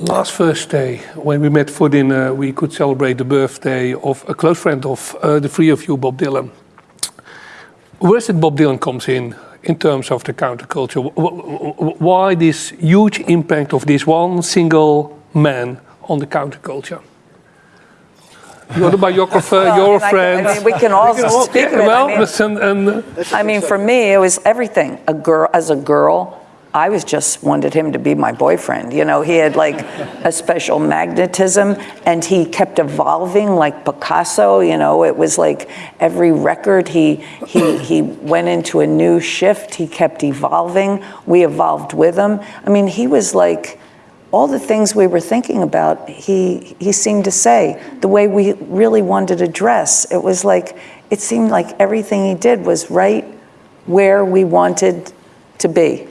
last Thursday, when we met for dinner, we could celebrate the birthday of a close friend of uh, the three of you, Bob Dylan. Where is it Bob Dylan comes in in terms of the counterculture? Why this huge impact of this one single man on the counterculture? You're the biographer, well, you're a friend. I mean, we can all speak. Well, I mean, and, I mean, for me, it was everything. A girl, as a girl, I was just wanted him to be my boyfriend. You know, he had like a special magnetism and he kept evolving like Picasso, you know, it was like every record he, he, he went into a new shift, he kept evolving, we evolved with him. I mean, he was like, all the things we were thinking about, he, he seemed to say, the way we really wanted to dress. It was like, it seemed like everything he did was right where we wanted to be.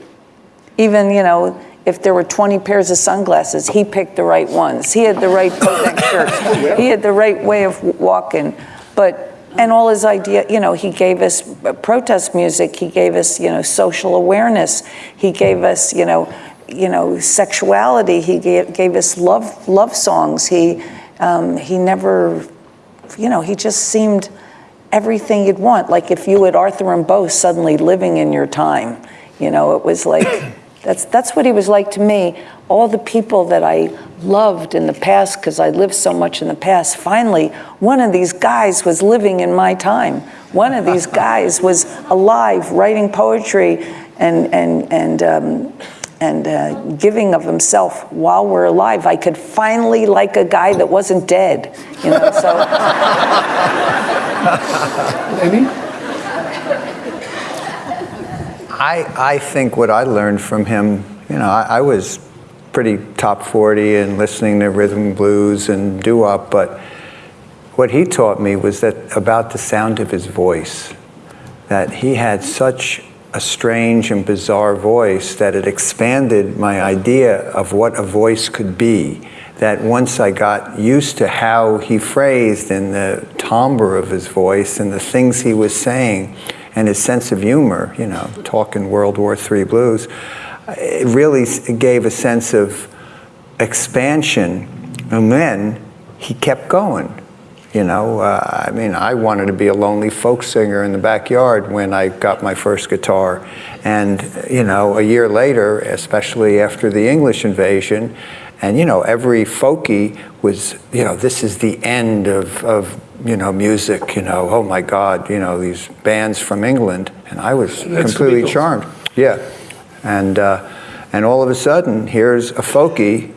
Even, you know, if there were 20 pairs of sunglasses, he picked the right ones. He had the right shirt. He had the right way of walking. But, and all his idea, you know, he gave us protest music. He gave us, you know, social awareness. He gave us, you know, you know, sexuality. He gave, gave us love, love songs. He, um, he never, you know, he just seemed everything you'd want. Like if you had Arthur and Rimbaud suddenly living in your time, you know, it was like, that's, that's what he was like to me. All the people that I loved in the past, because I lived so much in the past, finally, one of these guys was living in my time. One of these guys was alive, writing poetry and, and, and, um, and uh, giving of himself while we're alive. I could finally like a guy that wasn't dead, you know, so. Amy? I, I think what I learned from him, you know, I, I was pretty top 40 and listening to rhythm blues and doo-wop, but what he taught me was that about the sound of his voice, that he had such a strange and bizarre voice that it expanded my idea of what a voice could be. That once I got used to how he phrased and the timbre of his voice and the things he was saying, and his sense of humor, you know, talking World War III blues, it really gave a sense of expansion. And then he kept going. You know, uh, I mean, I wanted to be a lonely folk singer in the backyard when I got my first guitar. And, you know, a year later, especially after the English invasion, and, you know, every folkie was, you know, this is the end of, of you know, music, you know, oh my God, you know, these bands from England. And I was That's completely charmed. Yeah. And, uh, and all of a sudden, here's a folkie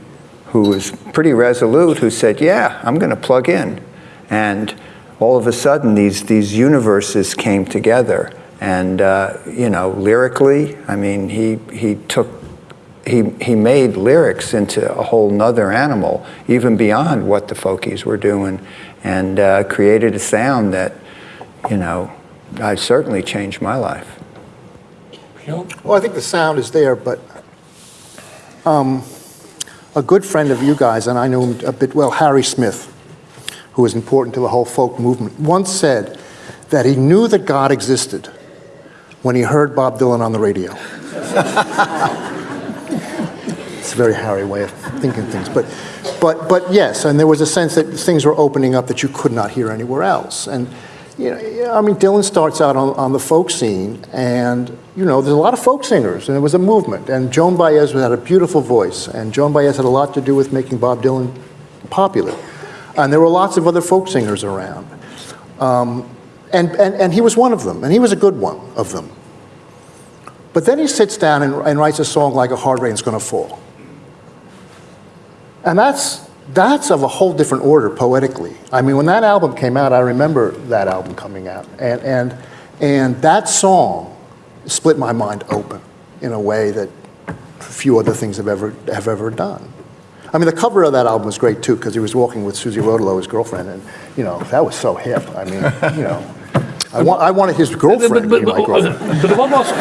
who was pretty resolute who said, yeah, I'm going to plug in. And all of a sudden, these, these universes came together. And, uh, you know, lyrically, I mean, he, he took he, he made lyrics into a whole nother animal, even beyond what the folkies were doing and uh, created a sound that, you know, I certainly changed my life. Well, I think the sound is there, but um, a good friend of you guys, and I know him a bit well, Harry Smith, who was important to the whole folk movement, once said that he knew that God existed when he heard Bob Dylan on the radio. it's a very Harry way of thinking things, but but, but yes, and there was a sense that things were opening up that you could not hear anywhere else. And, you know, I mean, Dylan starts out on, on the folk scene, and, you know, there's a lot of folk singers, and it was a movement. And Joan Baez had a beautiful voice, and Joan Baez had a lot to do with making Bob Dylan popular. And there were lots of other folk singers around. Um, and, and, and he was one of them, and he was a good one of them. But then he sits down and, and writes a song like A Hard Rain's Gonna Fall. And that's, that's of a whole different order poetically. I mean, when that album came out, I remember that album coming out. And, and, and that song split my mind open in a way that few other things have ever, have ever done. I mean, the cover of that album was great too, because he was walking with Susie Rotolo, his girlfriend, and you know, that was so hip. I mean, you know, I, want, I wanted his girlfriend but, but, but, girlfriend. but, what was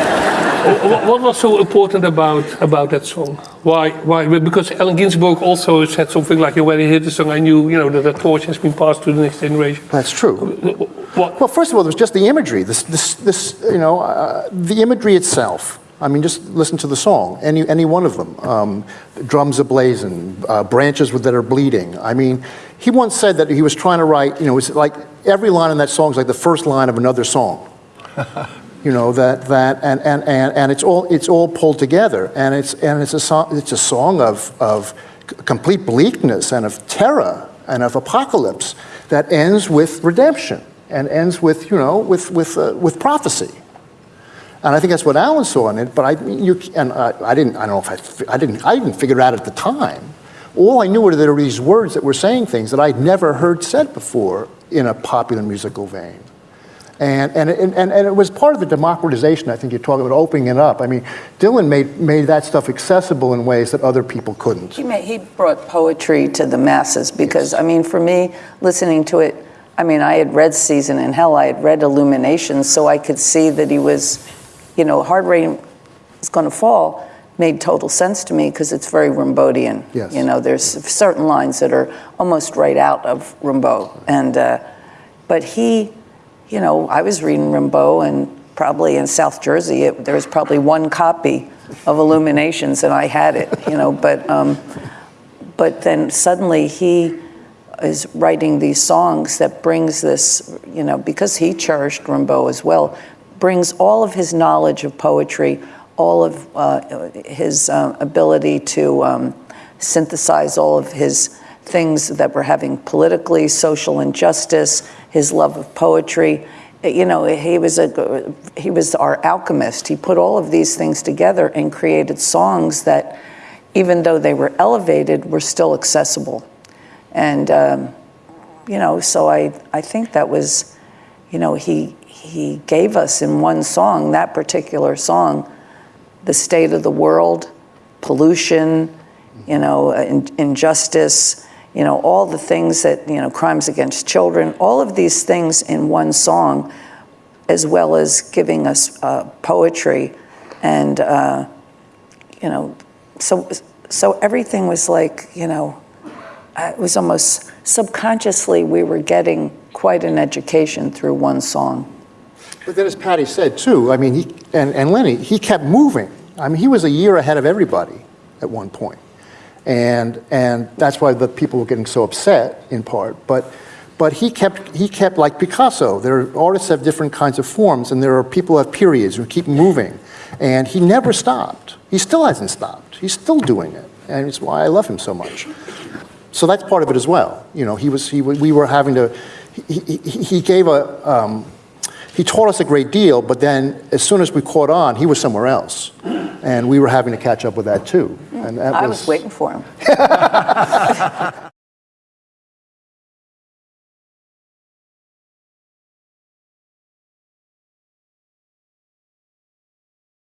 what was so important about about that song? Why why? Because Allen Ginsberg also said something like, "When he hit the song, I knew you know that the torch has been passed to the next generation." That's true. What? Well, first of all, there was just the imagery. This this this you know uh, the imagery itself I mean, just listen to the song, any, any one of them. Um, Drums ablazing, uh, branches that are bleeding. I mean, he once said that he was trying to write, you know, it's like every line in that song is like the first line of another song. you know that that and, and, and, and it's all it's all pulled together and it's and it's a song it's a song of of complete bleakness and of terror and of apocalypse that ends with redemption and ends with you know with with uh, with prophecy and I think that's what Allen saw in it but I you and I, I didn't I don't know if I, I didn't I didn't figure it out at the time all I knew were there were these words that were saying things that I'd never heard said before in a popular musical vein and, and, and, and it was part of the democratization, I think you're talking about opening it up. I mean, Dylan made, made that stuff accessible in ways that other people couldn't. He, made, he brought poetry to the masses because, I mean, for me, listening to it, I mean, I had read Season in Hell, I had read Illuminations, so I could see that he was, you know, Hard Rain is going to fall made total sense to me because it's very Rimbaudian. Yes. You know, there's certain lines that are almost right out of Rimbaud. And, uh, but he, you know, I was reading Rimbaud and probably in South Jersey, it, there was probably one copy of Illuminations and I had it, you know, but, um, but then suddenly he is writing these songs that brings this, you know, because he cherished Rimbaud as well, brings all of his knowledge of poetry, all of uh, his uh, ability to um, synthesize all of his things that were having politically, social injustice, his love of poetry. You know, he was a he was our alchemist. He put all of these things together and created songs that, even though they were elevated, were still accessible. And um, you know, so I I think that was, you know, he he gave us in one song that particular song, the state of the world, pollution, you know, in, injustice, you know, all the things that you know, crimes against children, all of these things in one song, as well as giving us uh, poetry, and uh, you know, so so everything was like you know uh, it was almost subconsciously we were getting quite an education through one song. But then, as Patti said too, I mean, he and, and Lenny, he kept moving. I mean, he was a year ahead of everybody at one point, and and that's why the people were getting so upset in part. But but he kept he kept like Picasso. There are artists have different kinds of forms, and there are people who have periods who keep moving, and he never stopped. He still hasn't stopped. He's still doing it, and it's why I love him so much. So that's part of it as well. You know, he was he we were having to. He, he, he gave a. Um, he taught us a great deal, but then as soon as we caught on, he was somewhere else. And we were having to catch up with that too. And that I was waiting for him.